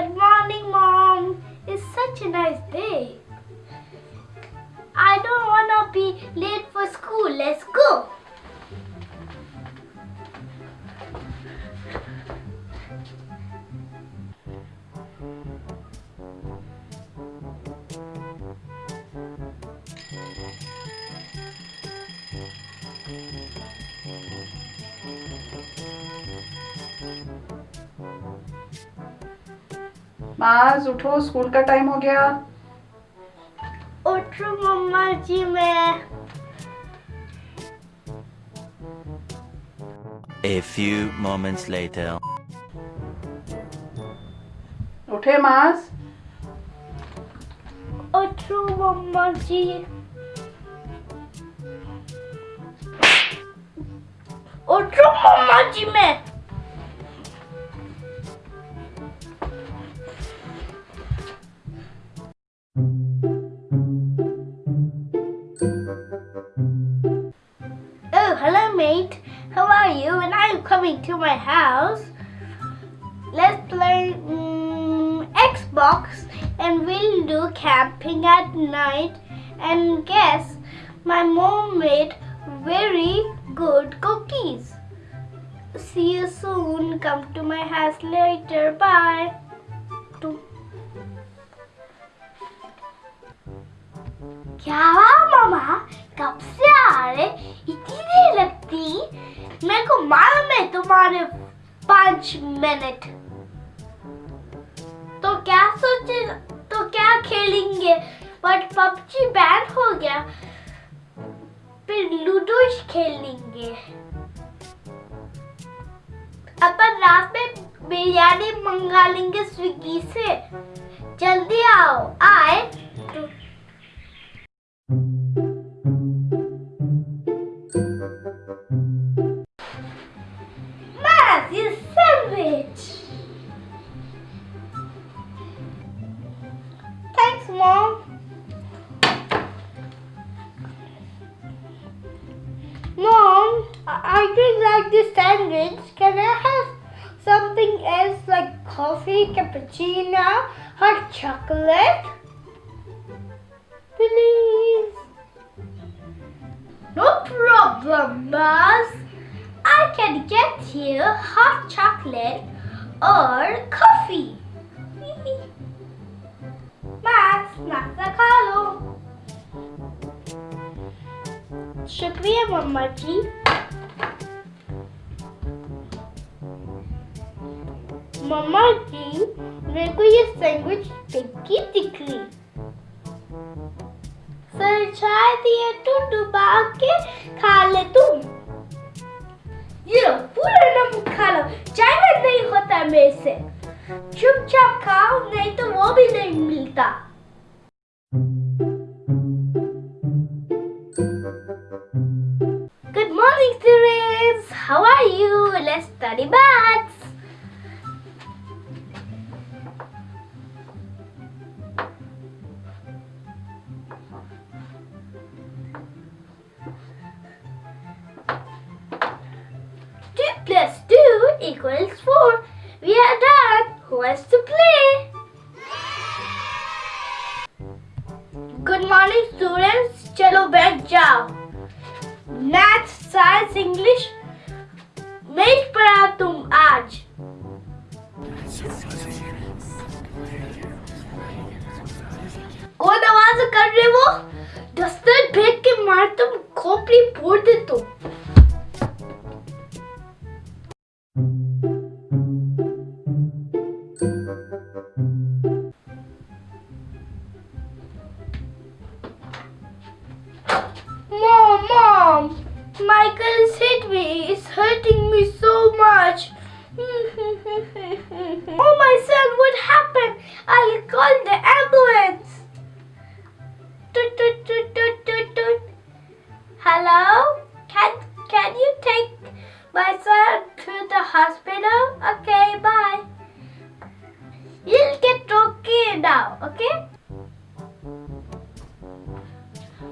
Good morning, Mom. It's such a nice day. I don't want to be late for school. Let's go. माज उठो school का time हो गया। उठ मम्मा जी मैं। A few moments later. उठे मास उठ मम्मा जी। उठ मम्मा जी मैं। mate. How are you? And are you coming to my house? Let's play mm, Xbox and we'll do camping at night. And guess my mom made very good cookies. See you soon. Come to my house later. Bye. क्या हुआ मामा कब से आ रहे इतनी देर लगती मेरे को मालूम है तुम्हारे पाँच मिनट तो क्या सोचे तो क्या खेलेंगे? बट पबजी बैन हो गया। फिर लूडो खेलेंगे। अपन रात में बिरयानी मंगा लेंगे स्विगी से। जल्दी आओ, आए। तो Matthew sandwich. Thanks, Mom. Mom, I really like this sandwich. Can I have something else like coffee, cappuccino, hot chocolate? Please. No problem, boss. You hot chocolate or coffee. Max, नाश्ता खा लो शुक्रिया मम्मा जी मम्मा जी मेरे को ये सैंडविच टिक्की दिख रही sir चाय दिए तो डुबा के Good morning students! How are you? Let's study bats. plus 2 equals 4. Wants to play? Good morning, students. चलो बैठ जाओ. मैथ साइंस इंग्लिश मैं पढ़ा तुम आज. कौन आवाज़ कर रहे वो दस्तर फेंक के मार तुम खोपड़ी फोड़ दे तुम Michael's hit me. It's hurting me so much. oh my son, what happened? I'll call the ambulance. Toot, toot, toot, toot, toot, toot. Hello? Can, can you take my son to the hospital? Okay, bye. You'll get okay now, okay?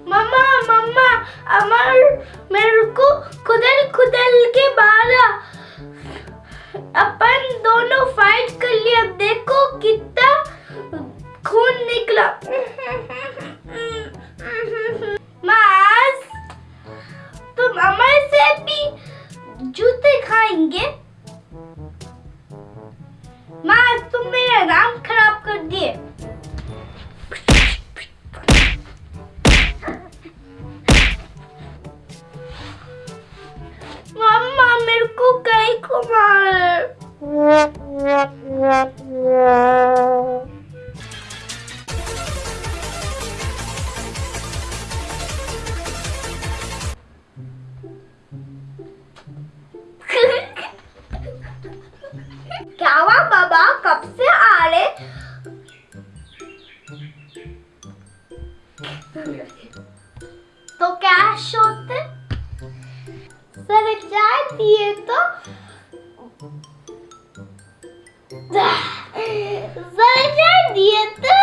Mama, mama, Amar मेरे को खुदल खुदल के मारा अपन दोनों fight कर लिया देखो कितना खून निकला। मास, तुम अमर से भी जूते खाएँगे? मास, तुम मेरा नाम खराब कर दिए। कहीं को क्या हुआ, बाबा? कब से आ रहे? तो कैश होते सर जा दिए तो Да! За